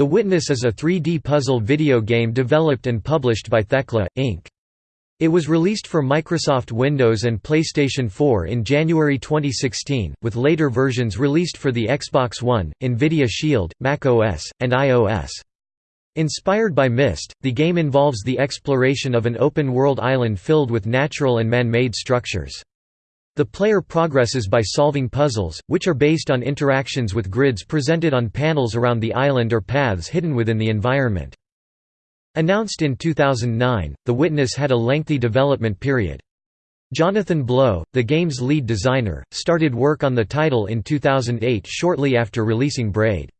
The Witness is a 3D puzzle video game developed and published by Thekla, Inc. It was released for Microsoft Windows and PlayStation 4 in January 2016, with later versions released for the Xbox One, Nvidia Shield, Mac OS, and iOS. Inspired by Myst, the game involves the exploration of an open-world island filled with natural and man-made structures. The player progresses by solving puzzles, which are based on interactions with grids presented on panels around the island or paths hidden within the environment. Announced in 2009, The Witness had a lengthy development period. Jonathan Blow, the game's lead designer, started work on the title in 2008 shortly after releasing Braid.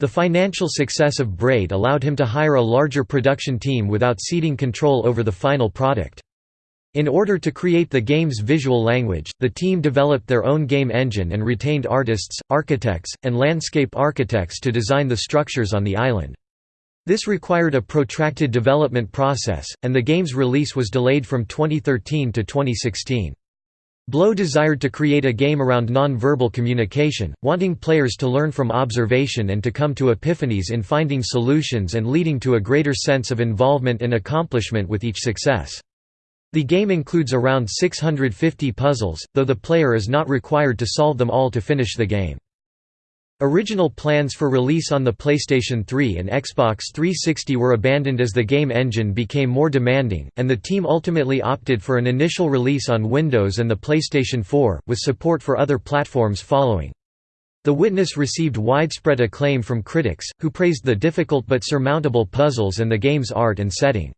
The financial success of Braid allowed him to hire a larger production team without ceding control over the final product. In order to create the game's visual language, the team developed their own game engine and retained artists, architects, and landscape architects to design the structures on the island. This required a protracted development process, and the game's release was delayed from 2013 to 2016. Blow desired to create a game around non-verbal communication, wanting players to learn from observation and to come to epiphanies in finding solutions and leading to a greater sense of involvement and accomplishment with each success. The game includes around 650 puzzles, though the player is not required to solve them all to finish the game. Original plans for release on the PlayStation 3 and Xbox 360 were abandoned as the game engine became more demanding, and the team ultimately opted for an initial release on Windows and the PlayStation 4, with support for other platforms following. The Witness received widespread acclaim from critics, who praised the difficult but surmountable puzzles and the game's art and setting.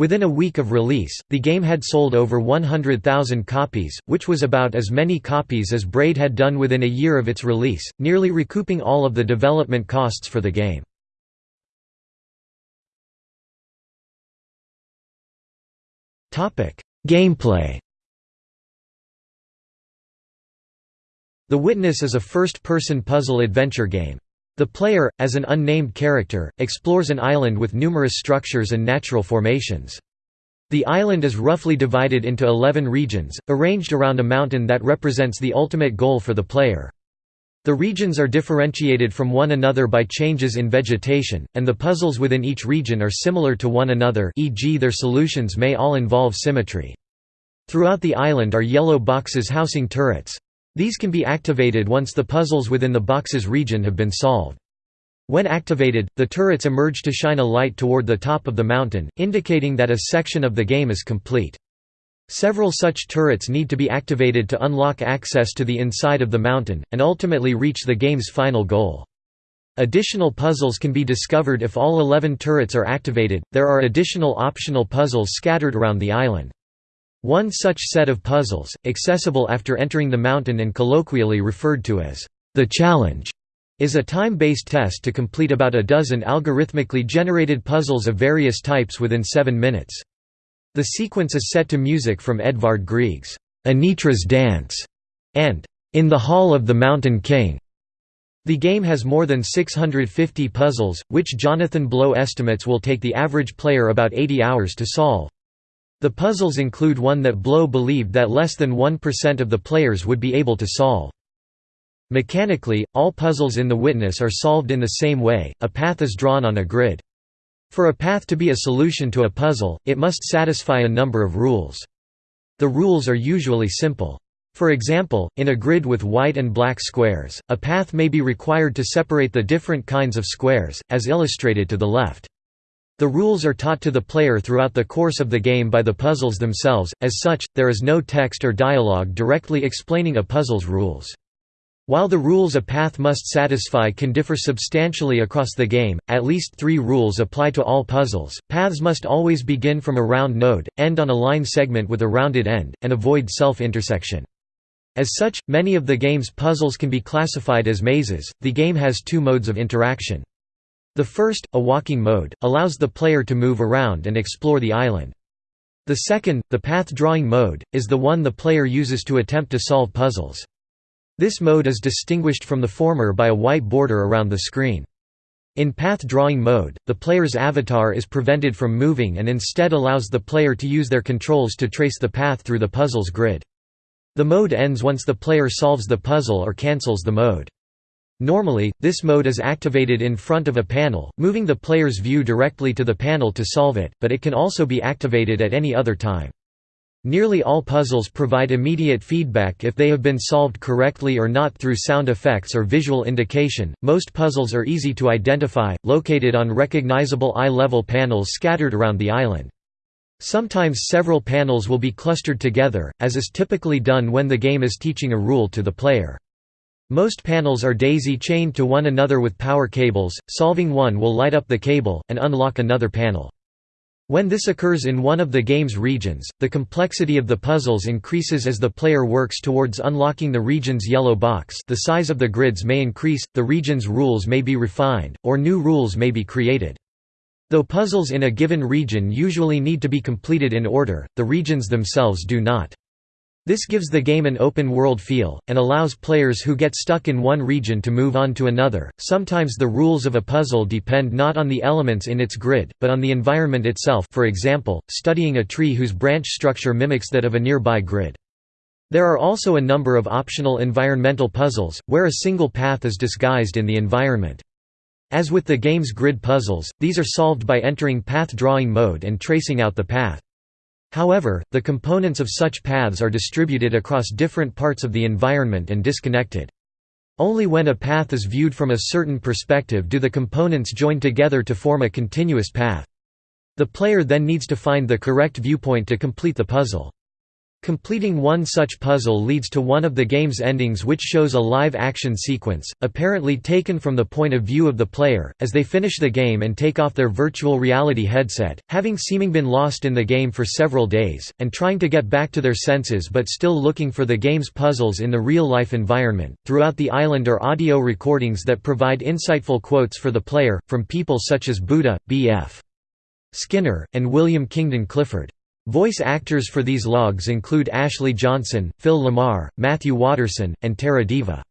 Within a week of release, the game had sold over 100,000 copies, which was about as many copies as Braid had done within a year of its release, nearly recouping all of the development costs for the game. Gameplay The Witness is a first-person puzzle adventure game. The player, as an unnamed character, explores an island with numerous structures and natural formations. The island is roughly divided into 11 regions, arranged around a mountain that represents the ultimate goal for the player. The regions are differentiated from one another by changes in vegetation, and the puzzles within each region are similar to one another e.g. their solutions may all involve symmetry. Throughout the island are yellow boxes housing turrets. These can be activated once the puzzles within the box's region have been solved. When activated, the turrets emerge to shine a light toward the top of the mountain, indicating that a section of the game is complete. Several such turrets need to be activated to unlock access to the inside of the mountain, and ultimately reach the game's final goal. Additional puzzles can be discovered if all 11 turrets are activated. There are additional optional puzzles scattered around the island. One such set of puzzles, accessible after entering the mountain and colloquially referred to as the challenge, is a time-based test to complete about a dozen algorithmically generated puzzles of various types within seven minutes. The sequence is set to music from Edvard Grieg's Anitra's Dance and In the Hall of the Mountain King. The game has more than 650 puzzles, which Jonathan Blow estimates will take the average player about 80 hours to solve. The puzzles include one that Blow believed that less than 1% of the players would be able to solve. Mechanically, all puzzles in The Witness are solved in the same way, a path is drawn on a grid. For a path to be a solution to a puzzle, it must satisfy a number of rules. The rules are usually simple. For example, in a grid with white and black squares, a path may be required to separate the different kinds of squares, as illustrated to the left. The rules are taught to the player throughout the course of the game by the puzzles themselves, as such, there is no text or dialogue directly explaining a puzzle's rules. While the rules a path must satisfy can differ substantially across the game, at least three rules apply to all puzzles. Paths must always begin from a round node, end on a line segment with a rounded end, and avoid self-intersection. As such, many of the game's puzzles can be classified as mazes. The game has two modes of interaction. The first, a walking mode, allows the player to move around and explore the island. The second, the path drawing mode, is the one the player uses to attempt to solve puzzles. This mode is distinguished from the former by a white border around the screen. In path drawing mode, the player's avatar is prevented from moving and instead allows the player to use their controls to trace the path through the puzzle's grid. The mode ends once the player solves the puzzle or cancels the mode. Normally, this mode is activated in front of a panel, moving the player's view directly to the panel to solve it, but it can also be activated at any other time. Nearly all puzzles provide immediate feedback if they have been solved correctly or not through sound effects or visual indication. Most puzzles are easy to identify, located on recognizable eye-level panels scattered around the island. Sometimes several panels will be clustered together, as is typically done when the game is teaching a rule to the player. Most panels are daisy-chained to one another with power cables, solving one will light up the cable, and unlock another panel. When this occurs in one of the game's regions, the complexity of the puzzles increases as the player works towards unlocking the region's yellow box the size of the grids may increase, the region's rules may be refined, or new rules may be created. Though puzzles in a given region usually need to be completed in order, the regions themselves do not. This gives the game an open world feel, and allows players who get stuck in one region to move on to another. Sometimes the rules of a puzzle depend not on the elements in its grid, but on the environment itself for example, studying a tree whose branch structure mimics that of a nearby grid. There are also a number of optional environmental puzzles, where a single path is disguised in the environment. As with the game's grid puzzles, these are solved by entering path drawing mode and tracing out the path. However, the components of such paths are distributed across different parts of the environment and disconnected. Only when a path is viewed from a certain perspective do the components join together to form a continuous path. The player then needs to find the correct viewpoint to complete the puzzle. Completing one such puzzle leads to one of the game's endings which shows a live-action sequence, apparently taken from the point of view of the player, as they finish the game and take off their virtual reality headset, having seeming been lost in the game for several days, and trying to get back to their senses but still looking for the game's puzzles in the real-life environment. Throughout the island are audio recordings that provide insightful quotes for the player, from people such as Buddha, B.F. Skinner, and William Kingdon Clifford. Voice actors for these logs include Ashley Johnson, Phil LaMarr, Matthew Watterson, and Terra Deva.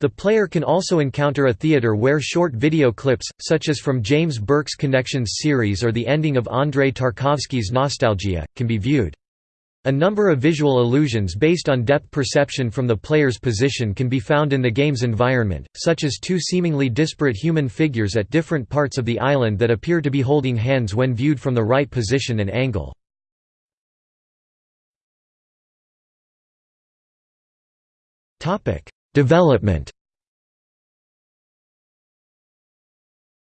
The player can also encounter a theater where short video clips, such as from James Burke's Connections series or the ending of Andrei Tarkovsky's Nostalgia, can be viewed. A number of visual illusions based on depth perception from the player's position can be found in the game's environment, such as two seemingly disparate human figures at different parts of the island that appear to be holding hands when viewed from the right position and angle. Development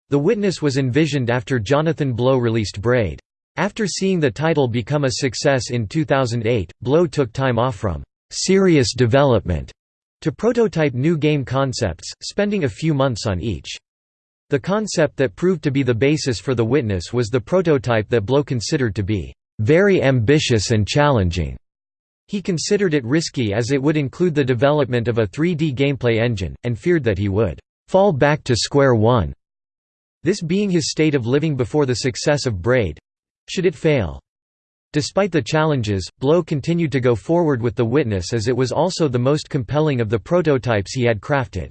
The Witness was envisioned after Jonathan Blow released Braid. After seeing the title become a success in 2008, Blow took time off from serious development to prototype new game concepts, spending a few months on each. The concept that proved to be the basis for The Witness was the prototype that Blow considered to be very ambitious and challenging. He considered it risky as it would include the development of a 3D gameplay engine, and feared that he would «fall back to square one», this being his state of living before the success of Braid—should it fail. Despite the challenges, Blow continued to go forward with The Witness as it was also the most compelling of the prototypes he had crafted.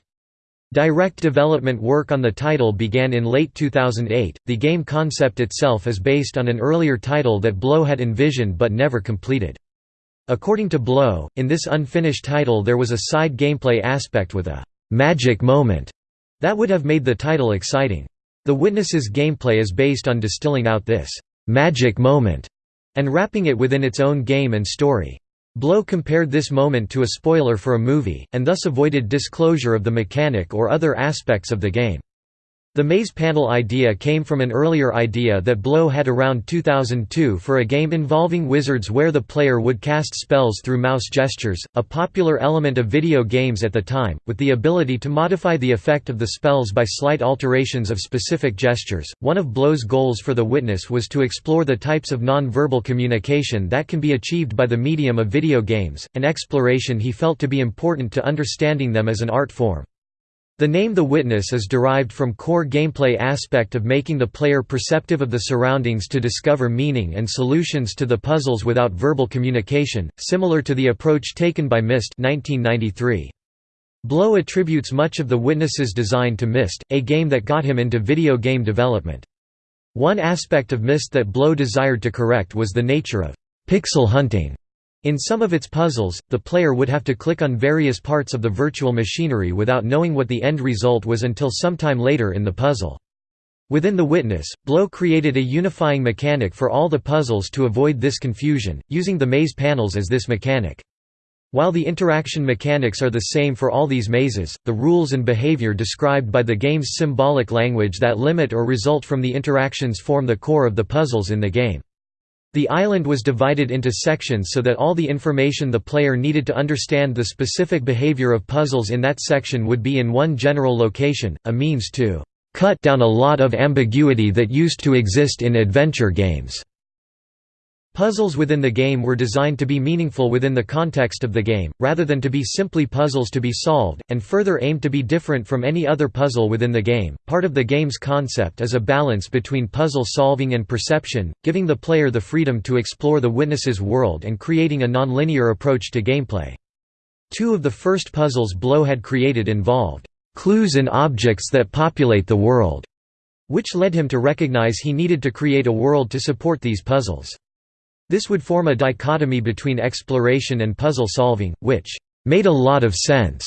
Direct development work on the title began in late 2008. The game concept itself is based on an earlier title that Blow had envisioned but never completed. According to Blow, in this unfinished title there was a side gameplay aspect with a «magic moment» that would have made the title exciting. The Witness's gameplay is based on distilling out this «magic moment» and wrapping it within its own game and story. Blow compared this moment to a spoiler for a movie, and thus avoided disclosure of the mechanic or other aspects of the game. The maze panel idea came from an earlier idea that Blow had around 2002 for a game involving wizards where the player would cast spells through mouse gestures, a popular element of video games at the time, with the ability to modify the effect of the spells by slight alterations of specific gestures. One of Blow's goals for The Witness was to explore the types of non-verbal communication that can be achieved by the medium of video games, an exploration he felt to be important to understanding them as an art form. The name The Witness is derived from core gameplay aspect of making the player perceptive of the surroundings to discover meaning and solutions to the puzzles without verbal communication, similar to the approach taken by Myst 1993. Blow attributes much of The Witness's design to Myst, a game that got him into video game development. One aspect of Myst that Blow desired to correct was the nature of «pixel hunting» In some of its puzzles, the player would have to click on various parts of the virtual machinery without knowing what the end result was until sometime later in the puzzle. Within The Witness, Blow created a unifying mechanic for all the puzzles to avoid this confusion, using the maze panels as this mechanic. While the interaction mechanics are the same for all these mazes, the rules and behavior described by the game's symbolic language that limit or result from the interactions form the core of the puzzles in the game. The island was divided into sections so that all the information the player needed to understand the specific behavior of puzzles in that section would be in one general location, a means to cut down a lot of ambiguity that used to exist in adventure games. Puzzles within the game were designed to be meaningful within the context of the game, rather than to be simply puzzles to be solved, and further aimed to be different from any other puzzle within the game. Part of the game's concept is a balance between puzzle solving and perception, giving the player the freedom to explore the witness's world and creating a non-linear approach to gameplay. Two of the first puzzles Blow had created involved clues in objects that populate the world, which led him to recognize he needed to create a world to support these puzzles. This would form a dichotomy between exploration and puzzle solving, which made a lot of sense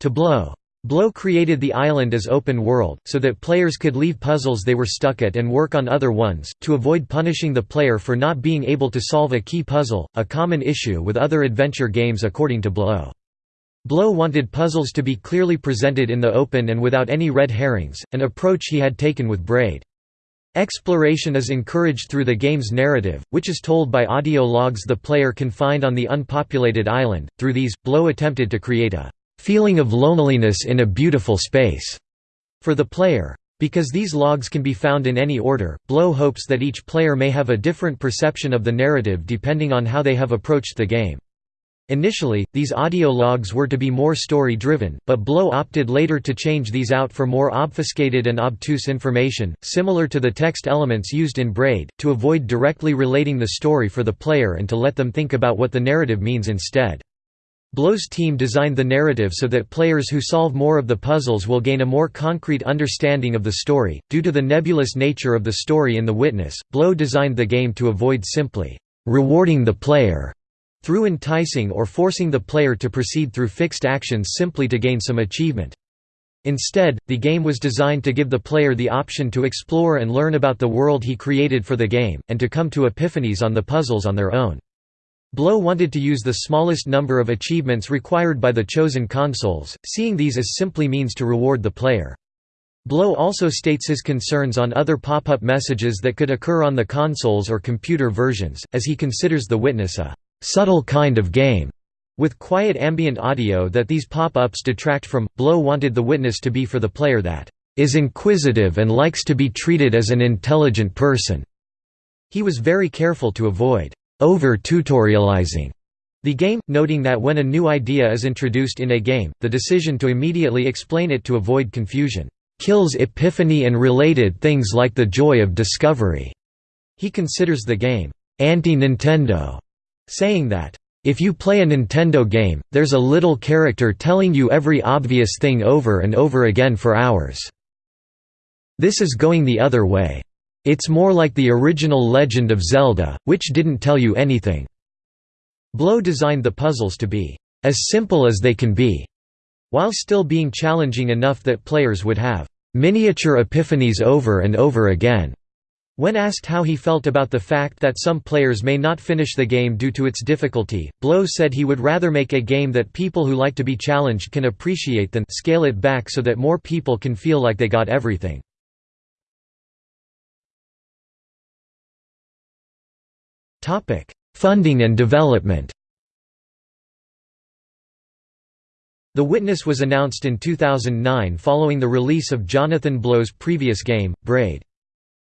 to Blow. Blow created the island as open world, so that players could leave puzzles they were stuck at and work on other ones, to avoid punishing the player for not being able to solve a key puzzle, a common issue with other adventure games according to Blow. Blow wanted puzzles to be clearly presented in the open and without any red herrings, an approach he had taken with Braid. Exploration is encouraged through the game's narrative, which is told by audio logs the player can find on the unpopulated island. Through these, Blow attempted to create a feeling of loneliness in a beautiful space for the player. Because these logs can be found in any order, Blow hopes that each player may have a different perception of the narrative depending on how they have approached the game. Initially, these audio logs were to be more story-driven, but Blow opted later to change these out for more obfuscated and obtuse information, similar to the text elements used in Braid, to avoid directly relating the story for the player and to let them think about what the narrative means instead. Blow's team designed the narrative so that players who solve more of the puzzles will gain a more concrete understanding of the story. Due to the nebulous nature of the story in The Witness, Blow designed the game to avoid simply rewarding the player through enticing or forcing the player to proceed through fixed actions simply to gain some achievement. Instead, the game was designed to give the player the option to explore and learn about the world he created for the game, and to come to epiphanies on the puzzles on their own. Blow wanted to use the smallest number of achievements required by the chosen consoles, seeing these as simply means to reward the player. Blow also states his concerns on other pop-up messages that could occur on the consoles or computer versions, as he considers The Witness a subtle kind of game, with quiet ambient audio that these pop-ups detract from. Blow wanted the witness to be for the player that is inquisitive and likes to be treated as an intelligent person. He was very careful to avoid over-tutorializing the game, noting that when a new idea is introduced in a game, the decision to immediately explain it to avoid confusion kills epiphany and related things like the joy of discovery. He considers the game anti-Nintendo saying that, "...if you play a Nintendo game, there's a little character telling you every obvious thing over and over again for hours. This is going the other way. It's more like the original Legend of Zelda, which didn't tell you anything." Blow designed the puzzles to be, "...as simple as they can be," while still being challenging enough that players would have, "...miniature epiphanies over and over again." When asked how he felt about the fact that some players may not finish the game due to its difficulty, Blow said he would rather make a game that people who like to be challenged can appreciate than scale it back so that more people can feel like they got everything. Funding and development The Witness was announced in 2009 following the release of Jonathan Blow's previous game, Braid.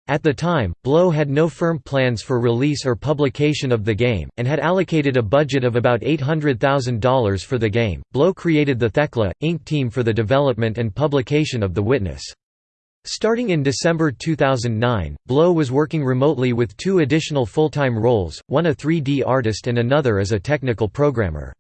At the time, Blow had no firm plans for release or publication of the game, and had allocated a budget of about $800,000 for the game. Blow created the Thekla, Inc. team for the development and publication of The Witness. Starting in December 2009, Blow was working remotely with two additional full-time roles, one a 3D artist and another as a technical programmer.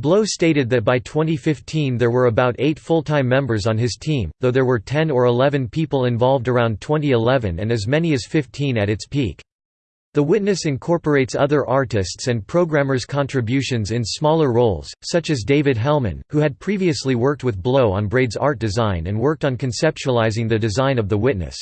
Blow stated that by 2015 there were about eight full-time members on his team, though there were 10 or 11 people involved around 2011 and as many as 15 at its peak. The Witness incorporates other artists' and programmers' contributions in smaller roles, such as David Hellman, who had previously worked with Blow on Braid's art design and worked on conceptualizing the design of The Witness.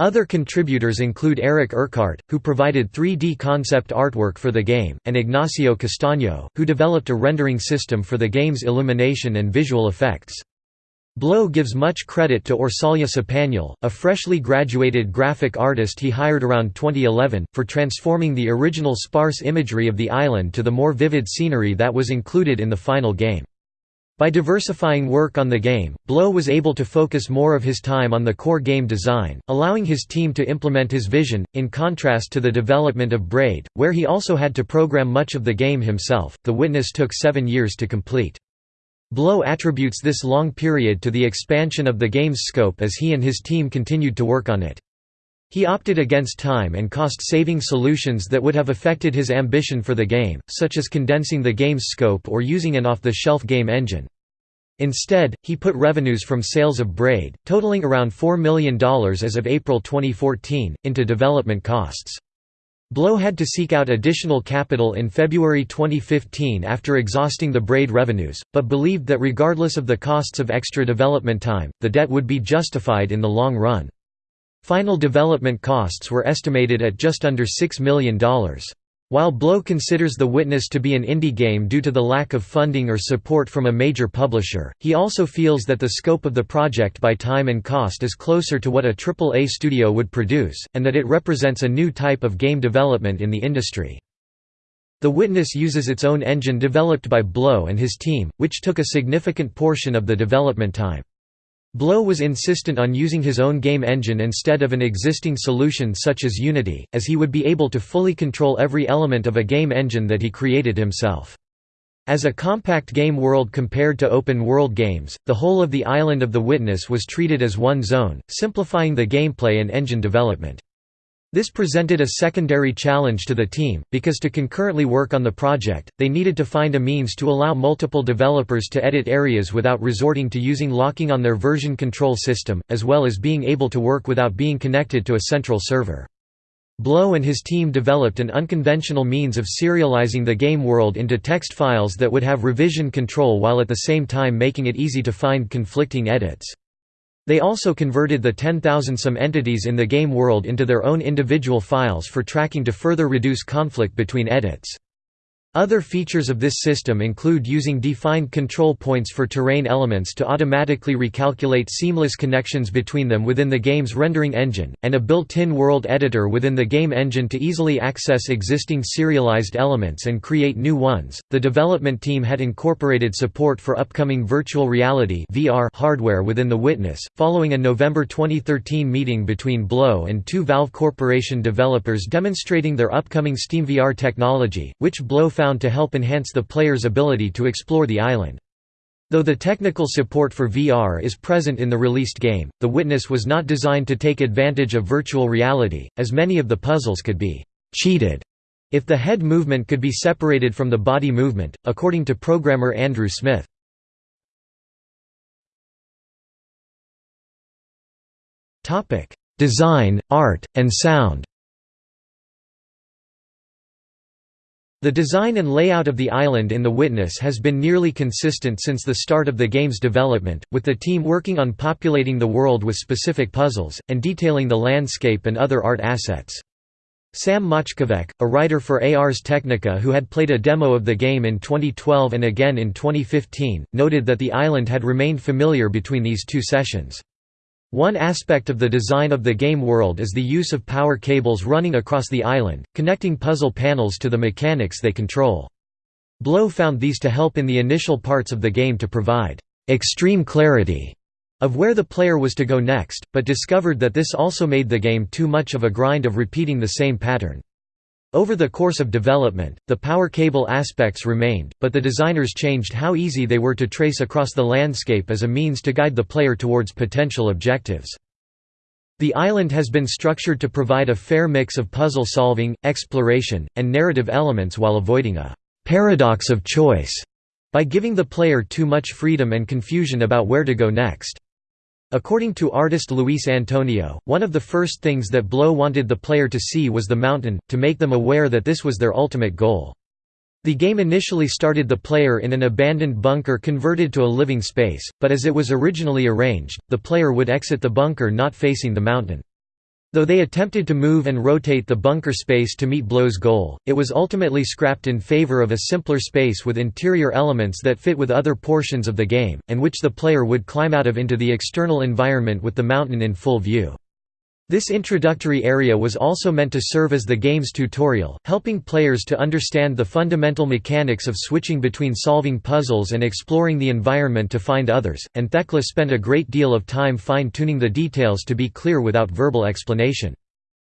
Other contributors include Eric Urquhart, who provided 3D concept artwork for the game, and Ignacio Castaño, who developed a rendering system for the game's illumination and visual effects. Blow gives much credit to Orsolya Spanyol, a freshly graduated graphic artist he hired around 2011, for transforming the original sparse imagery of the island to the more vivid scenery that was included in the final game. By diversifying work on the game, Blow was able to focus more of his time on the core game design, allowing his team to implement his vision, in contrast to the development of Braid, where he also had to program much of the game himself. The Witness took seven years to complete. Blow attributes this long period to the expansion of the game's scope as he and his team continued to work on it. He opted against time and cost-saving solutions that would have affected his ambition for the game, such as condensing the game's scope or using an off-the-shelf game engine. Instead, he put revenues from sales of Braid, totaling around $4 million as of April 2014, into development costs. Blow had to seek out additional capital in February 2015 after exhausting the Braid revenues, but believed that regardless of the costs of extra development time, the debt would be justified in the long run. Final development costs were estimated at just under $6 million. While Blow considers The Witness to be an indie game due to the lack of funding or support from a major publisher, he also feels that the scope of the project by time and cost is closer to what a AAA studio would produce, and that it represents a new type of game development in the industry. The Witness uses its own engine developed by Blow and his team, which took a significant portion of the development time. Blow was insistent on using his own game engine instead of an existing solution such as Unity, as he would be able to fully control every element of a game engine that he created himself. As a compact game world compared to open-world games, the whole of the island of the Witness was treated as one zone, simplifying the gameplay and engine development. This presented a secondary challenge to the team, because to concurrently work on the project, they needed to find a means to allow multiple developers to edit areas without resorting to using locking on their version control system, as well as being able to work without being connected to a central server. Blow and his team developed an unconventional means of serializing the game world into text files that would have revision control while at the same time making it easy to find conflicting edits. They also converted the 10,000 some entities in the game world into their own individual files for tracking to further reduce conflict between edits. Other features of this system include using defined control points for terrain elements to automatically recalculate seamless connections between them within the game's rendering engine, and a built-in world editor within the game engine to easily access existing serialized elements and create new ones. The development team had incorporated support for upcoming virtual reality (VR) hardware within the Witness, following a November 2013 meeting between Blow and two Valve Corporation developers demonstrating their upcoming SteamVR technology, which Blow found to help enhance the player's ability to explore the island. Though the technical support for VR is present in the released game, The Witness was not designed to take advantage of virtual reality, as many of the puzzles could be «cheated» if the head movement could be separated from the body movement, according to programmer Andrew Smith. Design, art, and sound The design and layout of the island in The Witness has been nearly consistent since the start of the game's development, with the team working on populating the world with specific puzzles, and detailing the landscape and other art assets. Sam Machkovech, a writer for Ars Technica who had played a demo of the game in 2012 and again in 2015, noted that the island had remained familiar between these two sessions. One aspect of the design of the game world is the use of power cables running across the island, connecting puzzle panels to the mechanics they control. Blow found these to help in the initial parts of the game to provide extreme clarity of where the player was to go next, but discovered that this also made the game too much of a grind of repeating the same pattern. Over the course of development, the power cable aspects remained, but the designers changed how easy they were to trace across the landscape as a means to guide the player towards potential objectives. The island has been structured to provide a fair mix of puzzle solving, exploration, and narrative elements while avoiding a «paradox of choice» by giving the player too much freedom and confusion about where to go next. According to artist Luis Antonio, one of the first things that Blow wanted the player to see was the mountain, to make them aware that this was their ultimate goal. The game initially started the player in an abandoned bunker converted to a living space, but as it was originally arranged, the player would exit the bunker not facing the mountain. Though they attempted to move and rotate the bunker space to meet Blow's goal, it was ultimately scrapped in favor of a simpler space with interior elements that fit with other portions of the game, and which the player would climb out of into the external environment with the mountain in full view. This introductory area was also meant to serve as the game's tutorial, helping players to understand the fundamental mechanics of switching between solving puzzles and exploring the environment to find others, and Thekla spent a great deal of time fine-tuning the details to be clear without verbal explanation.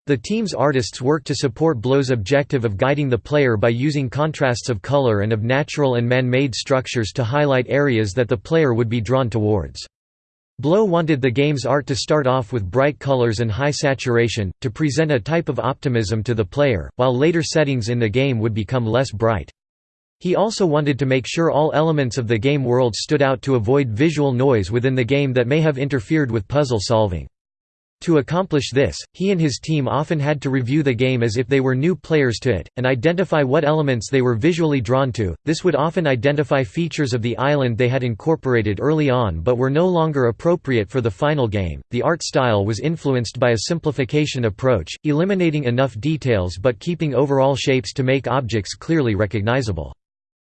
The team's artists worked to support Blow's objective of guiding the player by using contrasts of color and of natural and man-made structures to highlight areas that the player would be drawn towards. Blow wanted the game's art to start off with bright colors and high saturation, to present a type of optimism to the player, while later settings in the game would become less bright. He also wanted to make sure all elements of the game world stood out to avoid visual noise within the game that may have interfered with puzzle solving. To accomplish this, he and his team often had to review the game as if they were new players to it, and identify what elements they were visually drawn to. This would often identify features of the island they had incorporated early on but were no longer appropriate for the final game. The art style was influenced by a simplification approach, eliminating enough details but keeping overall shapes to make objects clearly recognizable.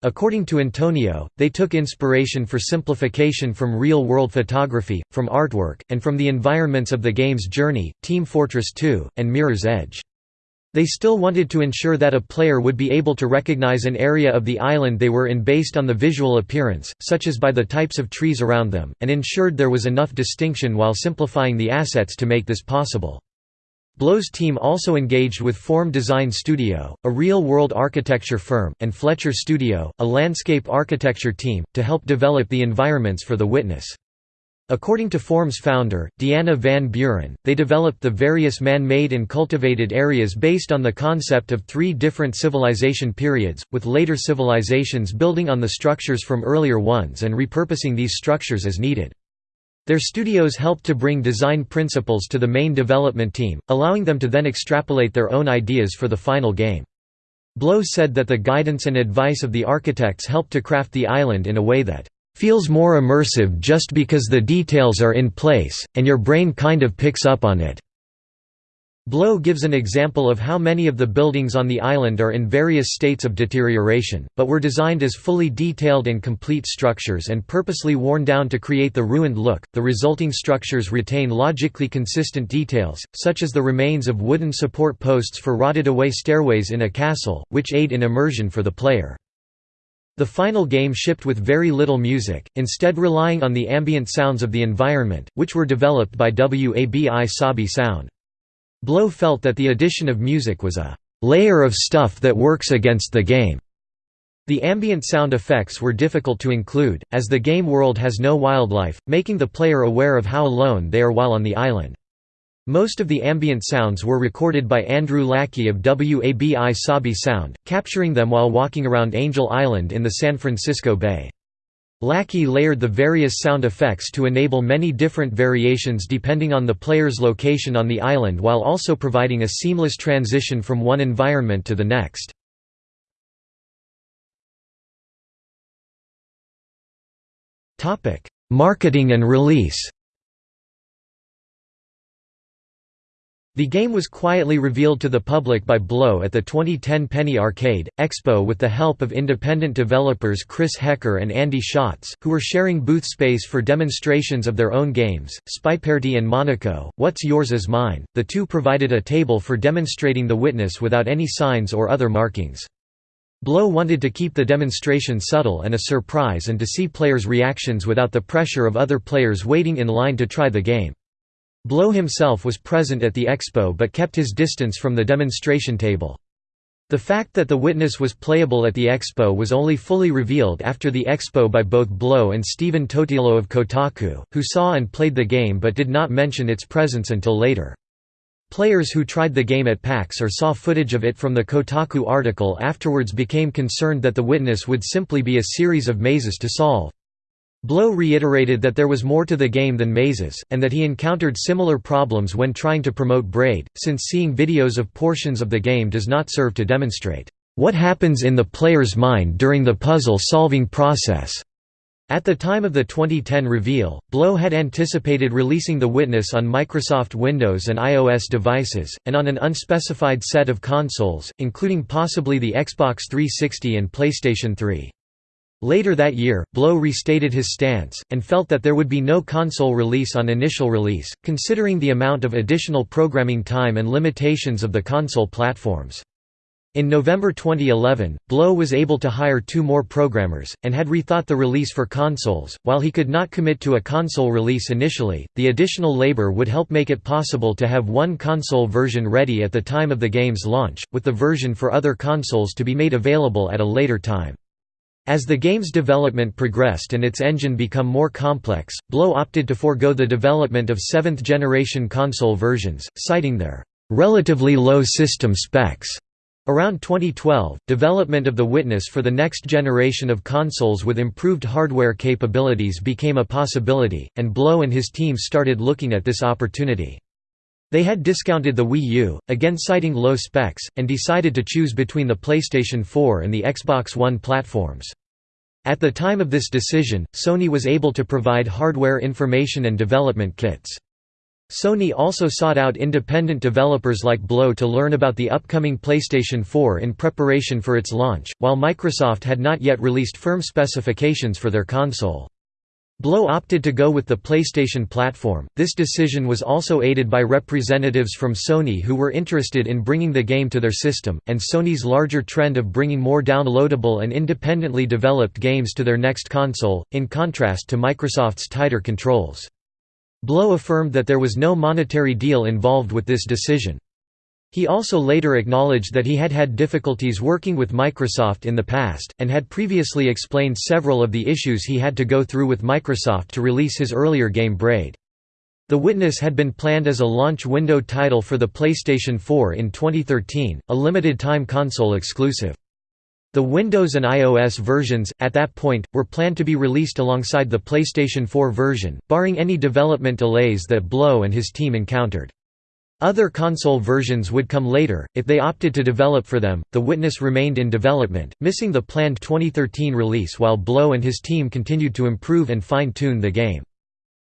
According to Antonio, they took inspiration for simplification from real-world photography, from artwork, and from the environments of the game's Journey, Team Fortress 2, and Mirror's Edge. They still wanted to ensure that a player would be able to recognize an area of the island they were in based on the visual appearance, such as by the types of trees around them, and ensured there was enough distinction while simplifying the assets to make this possible. Blow's team also engaged with Form Design Studio, a real-world architecture firm, and Fletcher Studio, a landscape architecture team, to help develop the environments for the Witness. According to Form's founder, Deanna Van Buren, they developed the various man-made and cultivated areas based on the concept of three different civilization periods, with later civilizations building on the structures from earlier ones and repurposing these structures as needed. Their studios helped to bring design principles to the main development team, allowing them to then extrapolate their own ideas for the final game. Blow said that the guidance and advice of the architects helped to craft the island in a way that feels more immersive just because the details are in place, and your brain kind of picks up on it. Blow gives an example of how many of the buildings on the island are in various states of deterioration, but were designed as fully detailed and complete structures and purposely worn down to create the ruined look. The resulting structures retain logically consistent details, such as the remains of wooden support posts for rotted away stairways in a castle, which aid in immersion for the player. The final game shipped with very little music, instead relying on the ambient sounds of the environment, which were developed by WABI Sabi Sound. Blow felt that the addition of music was a layer of stuff that works against the game. The ambient sound effects were difficult to include, as the game world has no wildlife, making the player aware of how alone they are while on the island. Most of the ambient sounds were recorded by Andrew Lackey of WABI Sabi Sound, capturing them while walking around Angel Island in the San Francisco Bay. Lackey layered the various sound effects to enable many different variations depending on the player's location on the island while also providing a seamless transition from one environment to the next. Marketing and release The game was quietly revealed to the public by Blow at the 2010 Penny Arcade, Expo with the help of independent developers Chris Hecker and Andy Schatz, who were sharing booth space for demonstrations of their own games, Spyparty and Monaco, What's Yours is Mine. The two provided a table for demonstrating the witness without any signs or other markings. Blow wanted to keep the demonstration subtle and a surprise and to see players' reactions without the pressure of other players waiting in line to try the game. Blow himself was present at the expo but kept his distance from the demonstration table. The fact that the witness was playable at the expo was only fully revealed after the expo by both Blow and Stephen Totilo of Kotaku, who saw and played the game but did not mention its presence until later. Players who tried the game at PAX or saw footage of it from the Kotaku article afterwards became concerned that the witness would simply be a series of mazes to solve. Blow reiterated that there was more to the game than mazes, and that he encountered similar problems when trying to promote Braid, since seeing videos of portions of the game does not serve to demonstrate what happens in the player's mind during the puzzle-solving process. At the time of the 2010 reveal, Blow had anticipated releasing The Witness on Microsoft Windows and iOS devices, and on an unspecified set of consoles, including possibly the Xbox 360 and PlayStation 3. Later that year, Blow restated his stance, and felt that there would be no console release on initial release, considering the amount of additional programming time and limitations of the console platforms. In November 2011, Blow was able to hire two more programmers, and had rethought the release for consoles. While he could not commit to a console release initially, the additional labor would help make it possible to have one console version ready at the time of the game's launch, with the version for other consoles to be made available at a later time. As the game's development progressed and its engine become more complex, Blow opted to forego the development of seventh-generation console versions, citing their relatively low system specs. Around 2012, development of The Witness for the next generation of consoles with improved hardware capabilities became a possibility, and Blow and his team started looking at this opportunity. They had discounted the Wii U, again citing low specs, and decided to choose between the PlayStation 4 and the Xbox One platforms. At the time of this decision, Sony was able to provide hardware information and development kits. Sony also sought out independent developers like Blow to learn about the upcoming PlayStation 4 in preparation for its launch, while Microsoft had not yet released firm specifications for their console. Blow opted to go with the PlayStation platform. This decision was also aided by representatives from Sony who were interested in bringing the game to their system, and Sony's larger trend of bringing more downloadable and independently developed games to their next console, in contrast to Microsoft's tighter controls. Blow affirmed that there was no monetary deal involved with this decision. He also later acknowledged that he had had difficulties working with Microsoft in the past, and had previously explained several of the issues he had to go through with Microsoft to release his earlier game Braid. The Witness had been planned as a launch window title for the PlayStation 4 in 2013, a limited-time console exclusive. The Windows and iOS versions, at that point, were planned to be released alongside the PlayStation 4 version, barring any development delays that Blow and his team encountered. Other console versions would come later, if they opted to develop for them. The Witness remained in development, missing the planned 2013 release while Blow and his team continued to improve and fine tune the game.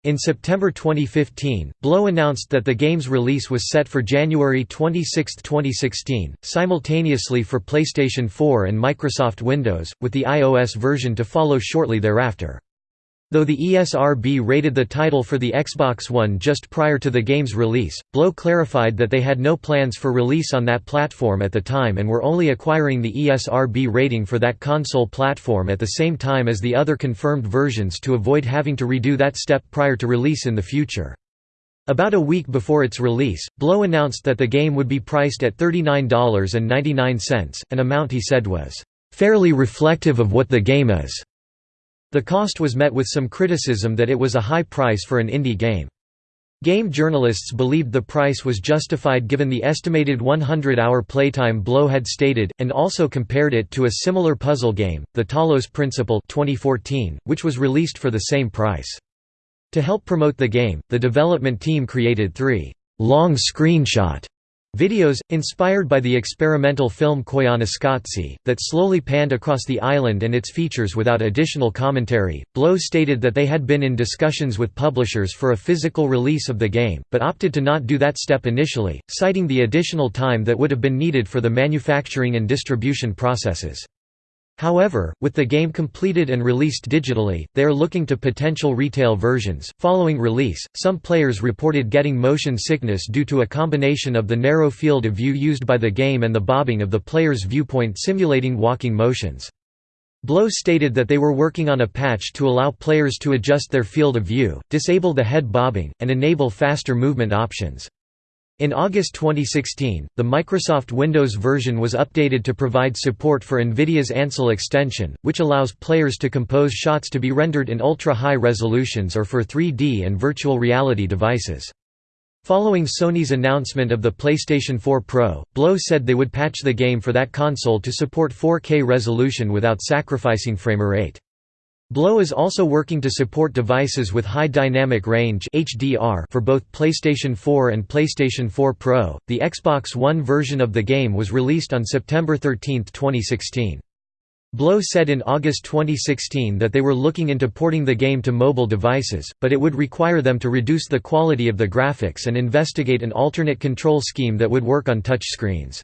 In September 2015, Blow announced that the game's release was set for January 26, 2016, simultaneously for PlayStation 4 and Microsoft Windows, with the iOS version to follow shortly thereafter. Though the ESRB rated the title for the Xbox One just prior to the game's release, Blow clarified that they had no plans for release on that platform at the time and were only acquiring the ESRB rating for that console platform at the same time as the other confirmed versions to avoid having to redo that step prior to release in the future. About a week before its release, Blow announced that the game would be priced at $39.99, an amount he said was, "...fairly reflective of what the game is." The cost was met with some criticism that it was a high price for an indie game. Game journalists believed the price was justified given the estimated 100-hour playtime Blow had stated, and also compared it to a similar puzzle game, The Talos Principle 2014, which was released for the same price. To help promote the game, the development team created three long screenshot Videos, inspired by the experimental film Koyaanisqatsi, that slowly panned across the island and its features without additional commentary. Blow stated that they had been in discussions with publishers for a physical release of the game, but opted to not do that step initially, citing the additional time that would have been needed for the manufacturing and distribution processes. However, with the game completed and released digitally, they are looking to potential retail versions. Following release, some players reported getting motion sickness due to a combination of the narrow field of view used by the game and the bobbing of the player's viewpoint simulating walking motions. Blow stated that they were working on a patch to allow players to adjust their field of view, disable the head bobbing, and enable faster movement options. In August 2016, the Microsoft Windows version was updated to provide support for NVIDIA's Ansel extension, which allows players to compose shots to be rendered in ultra-high resolutions or for 3D and virtual reality devices. Following Sony's announcement of the PlayStation 4 Pro, Blow said they would patch the game for that console to support 4K resolution without sacrificing framerate. Blow is also working to support devices with high dynamic range (HDR) for both PlayStation 4 and PlayStation 4 Pro. The Xbox One version of the game was released on September 13, 2016. Blow said in August 2016 that they were looking into porting the game to mobile devices, but it would require them to reduce the quality of the graphics and investigate an alternate control scheme that would work on touchscreens.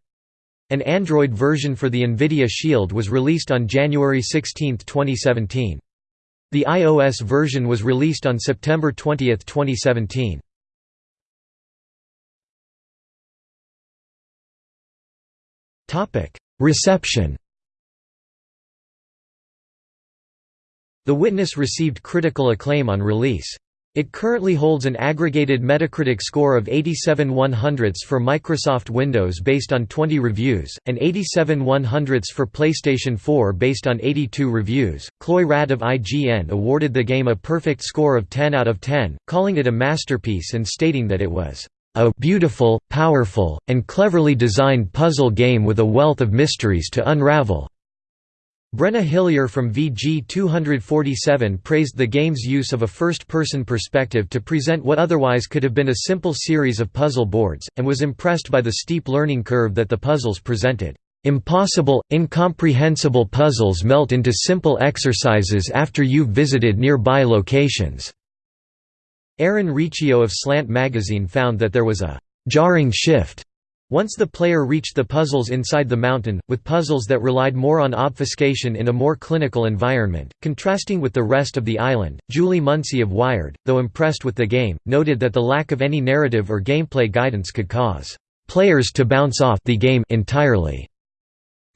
An Android version for the NVIDIA Shield was released on January 16, 2017. The iOS version was released on September 20, 2017. Reception The Witness received critical acclaim on release. It currently holds an aggregated Metacritic score of 87 100ths for Microsoft Windows based on 20 reviews, and 87 100ths for PlayStation 4 based on 82 reviews. Chloi Rad of IGN awarded the game a perfect score of 10 out of 10, calling it a masterpiece and stating that it was a beautiful, powerful, and cleverly designed puzzle game with a wealth of mysteries to unravel. Brenna Hillier from VG247 praised the game's use of a first-person perspective to present what otherwise could have been a simple series of puzzle boards, and was impressed by the steep learning curve that the puzzles presented. Impossible, incomprehensible puzzles melt into simple exercises after you've visited nearby locations." Aaron Riccio of Slant magazine found that there was a «jarring shift» Once the player reached the puzzles inside the mountain, with puzzles that relied more on obfuscation in a more clinical environment, contrasting with the rest of the island, Julie Muncy of Wired, though impressed with the game, noted that the lack of any narrative or gameplay guidance could cause players to bounce off the game entirely.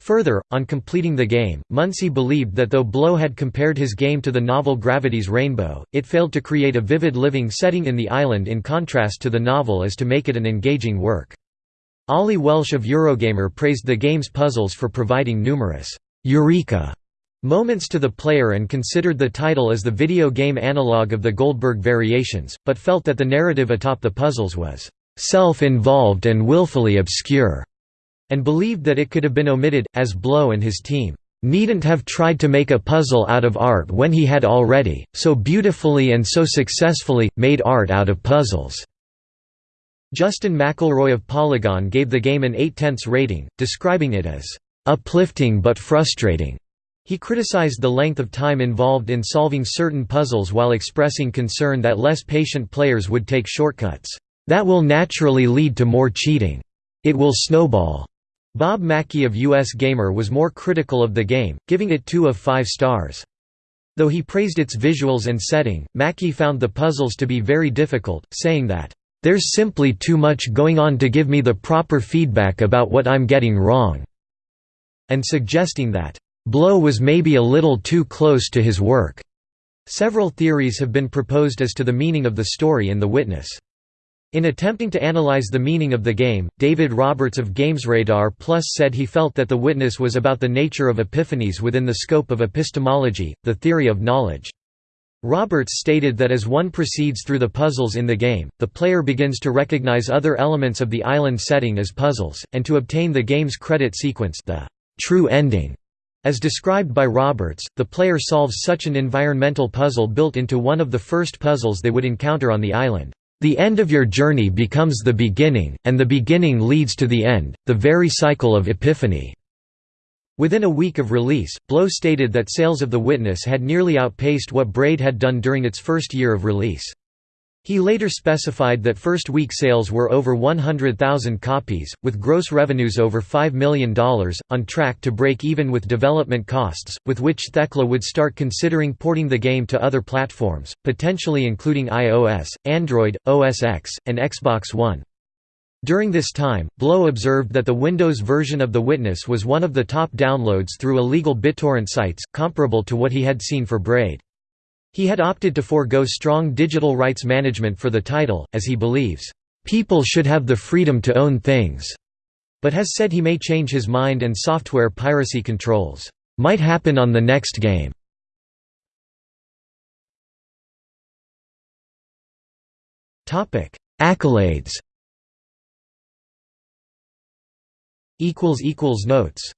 Further, on completing the game, Muncy believed that though Blow had compared his game to the novel Gravity's Rainbow, it failed to create a vivid living setting in the island in contrast to the novel as to make it an engaging work. Oli Welsh of Eurogamer praised the game's puzzles for providing numerous «eureka» moments to the player and considered the title as the video game analogue of the Goldberg Variations, but felt that the narrative atop the puzzles was «self-involved and willfully obscure», and believed that it could have been omitted, as Blow and his team needn't have tried to make a puzzle out of art when he had already, so beautifully and so successfully, made art out of puzzles." Justin McElroy of Polygon gave the game an 8 tenths rating, describing it as uplifting but frustrating. He criticized the length of time involved in solving certain puzzles while expressing concern that less patient players would take shortcuts. That will naturally lead to more cheating. It will snowball. Bob Mackey of US Gamer was more critical of the game, giving it 2 of 5 stars. Though he praised its visuals and setting, Mackey found the puzzles to be very difficult, saying that, there's simply too much going on to give me the proper feedback about what I'm getting wrong." and suggesting that, "...Blow was maybe a little too close to his work." Several theories have been proposed as to the meaning of the story in The Witness. In attempting to analyze the meaning of the game, David Roberts of GamesRadar Plus said he felt that The Witness was about the nature of epiphanies within the scope of epistemology, the theory of knowledge. Roberts stated that as one proceeds through the puzzles in the game, the player begins to recognize other elements of the island setting as puzzles, and to obtain the game's credit sequence the true ending. As described by Roberts, the player solves such an environmental puzzle built into one of the first puzzles they would encounter on the island. The end of your journey becomes the beginning, and the beginning leads to the end, the very cycle of epiphany. Within a week of release, Blow stated that sales of The Witness had nearly outpaced what Braid had done during its first year of release. He later specified that first week sales were over 100,000 copies, with gross revenues over $5 million, on track to break even with development costs, with which Thekla would start considering porting the game to other platforms, potentially including iOS, Android, OS X, and Xbox One. During this time, Blow observed that the Windows version of The Witness was one of the top downloads through illegal BitTorrent sites, comparable to what he had seen for Braid. He had opted to forego strong digital rights management for the title, as he believes, "...people should have the freedom to own things", but has said he may change his mind and software piracy controls, "...might happen on the next game." Accolades Notes